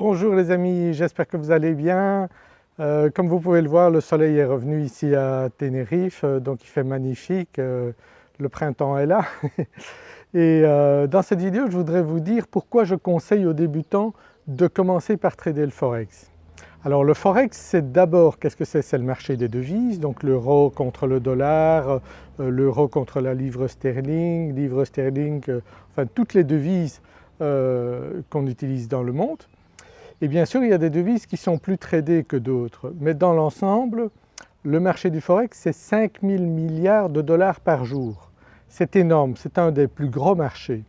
Bonjour les amis, j'espère que vous allez bien. Euh, comme vous pouvez le voir, le soleil est revenu ici à Tenerife, euh, donc il fait magnifique, euh, le printemps est là. Et dans cette vidéo, je voudrais vous dire pourquoi je conseille aux débutants de commencer par trader le Forex. Alors le Forex c'est d'abord, qu'est-ce que c'est? C'est le marché des devises, donc l'euro contre le dollar, l'euro contre la livre sterling, livre sterling, enfin toutes les devises qu'on utilise dans le monde. Et bien sûr, il y a des devises qui sont plus tradées que d'autres, mais dans l'ensemble, le marché du Forex, c'est 5 000 milliards de dollars par jour. C'est énorme, c'est un des plus gros marchés.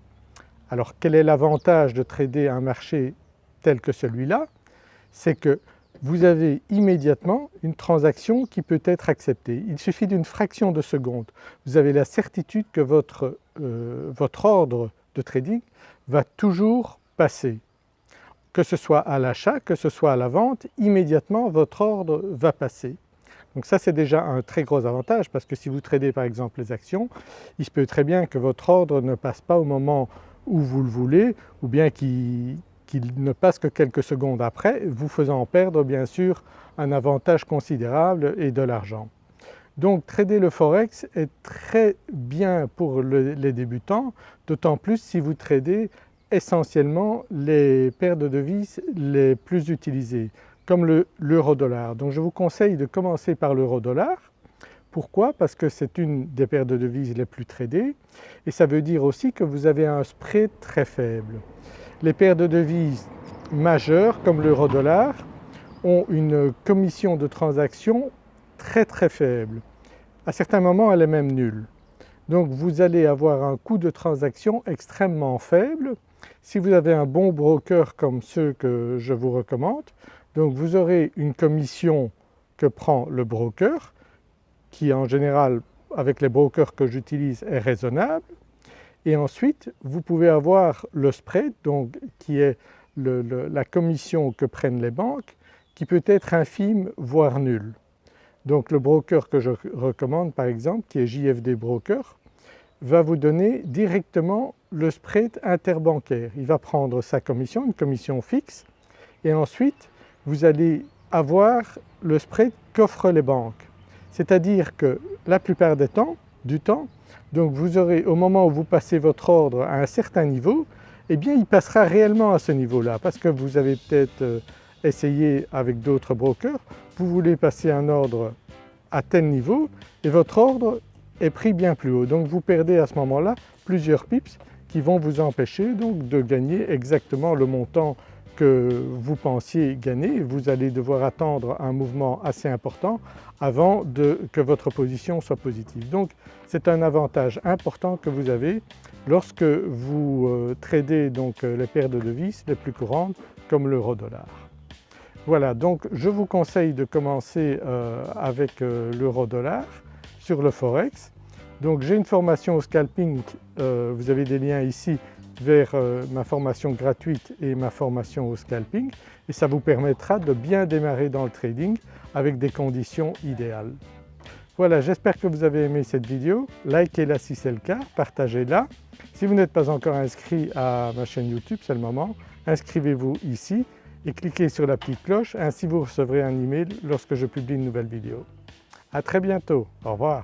Alors quel est l'avantage de trader un marché tel que celui-là? C'est que vous avez immédiatement une transaction qui peut être acceptée. Il suffit d'une fraction de seconde. Vous avez la certitude que votre, euh, votre ordre de trading va toujours passer que ce soit à l'achat, que ce soit à la vente, immédiatement votre ordre va passer. Donc ça c'est déjà un très gros avantage parce que si vous tradez par exemple les actions, il se peut très bien que votre ordre ne passe pas au moment où vous le voulez ou bien qu'il ne passe que quelques secondes après, vous faisant perdre bien sûr un avantage considérable et de l'argent. Donc trader le Forex est très bien pour les débutants, d'autant plus si vous tradez essentiellement les paires de devises les plus utilisées comme l'euro-dollar. Donc je vous conseille de commencer par l'euro-dollar. Pourquoi? Parce que c'est une des paires de devises les plus tradées et ça veut dire aussi que vous avez un spread très faible. Les paires de devises majeures comme l'euro-dollar ont une commission de transaction très très faible. À certains moments elle est même nulle. Donc vous allez avoir un coût de transaction extrêmement faible si vous avez un bon broker comme ceux que je vous recommande, donc vous aurez une commission que prend le broker qui en général avec les brokers que j'utilise est raisonnable et ensuite vous pouvez avoir le spread donc qui est la commission que prennent les banques qui peut être infime voire nulle. Donc le broker que je recommande par exemple qui est JFD Broker va vous donner directement le spread interbancaire. Il va prendre sa commission, une commission fixe et ensuite vous allez avoir le spread qu'offrent les banques. C'est-à-dire que la plupart des temps, du temps, donc vous aurez au moment où vous passez votre ordre à un certain niveau, eh bien il passera réellement à ce niveau-là parce que vous avez peut-être euh, essayé avec d'autres brokers, vous voulez passer un ordre à tel niveau et votre ordre est pris bien plus haut. Donc vous perdez à ce moment-là plusieurs pips qui vont vous empêcher donc de gagner exactement le montant que vous pensiez gagner. Vous allez devoir attendre un mouvement assez important avant que votre position soit positive. Donc c'est un avantage important que vous avez lorsque vous euh, tradez donc euh, les paires de devises les plus courantes comme l'euro-dollar. Voilà donc je vous conseille de commencer euh, avec l'euro-dollar le Forex. Donc j'ai une formation au scalping, euh, vous avez des liens ici vers euh, ma formation gratuite et ma formation au scalping et ça vous permettra de bien démarrer dans le trading avec des conditions idéales. Voilà, j'espère que vous avez aimé cette vidéo, likez-la si c'est le cas, partagez-la. Si vous n'êtes pas encore inscrit à ma chaîne YouTube, c'est le moment, inscrivez-vous ici et cliquez sur la petite cloche, ainsi vous recevrez un email lorsque je publie une nouvelle vidéo. À très bientôt, au revoir.